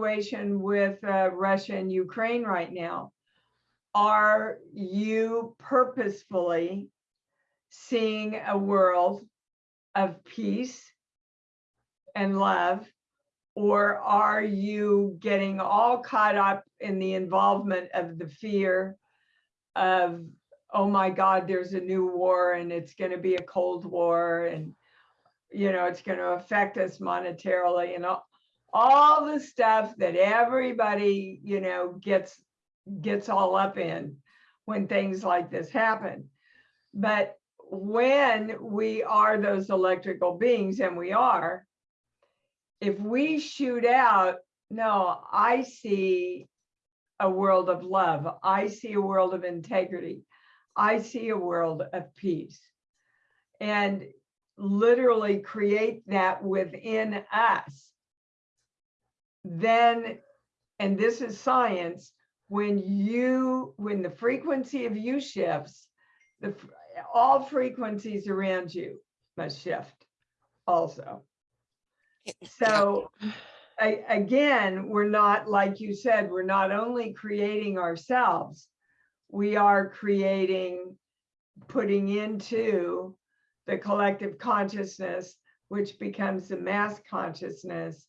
situation with uh, Russia and Ukraine right now. Are you purposefully seeing a world of peace and love? Or are you getting all caught up in the involvement of the fear of, oh my God, there's a new war and it's going to be a Cold War and, you know, it's going to affect us monetarily and all, all the stuff that everybody, you know, gets gets all up in when things like this happen. But when we are those electrical beings, and we are, if we shoot out, no, I see a world of love. I see a world of integrity. I see a world of peace. And literally create that within us. Then, and this is science, when you, when the frequency of you shifts, the, all frequencies around you must shift also. So I, again, we're not, like you said, we're not only creating ourselves, we are creating, putting into the collective consciousness, which becomes the mass consciousness,